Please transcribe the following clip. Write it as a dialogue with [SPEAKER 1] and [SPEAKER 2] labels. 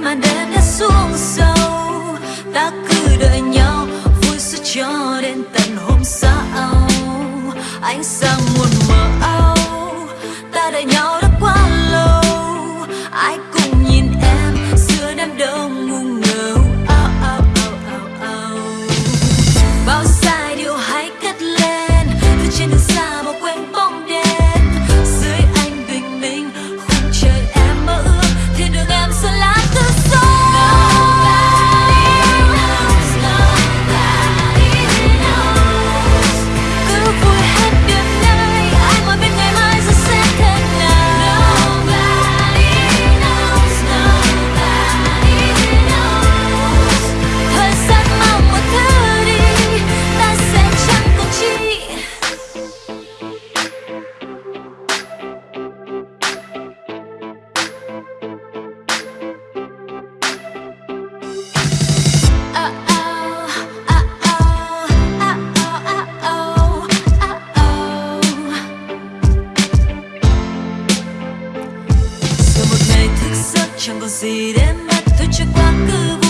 [SPEAKER 1] mà đêm đã xuống sâu. Ta cứ đợi nhau, vui sẽ cho đến tận hôm sau. Ánh sáng muôn mờ ảo ta đợi nhau Russian, but see them at the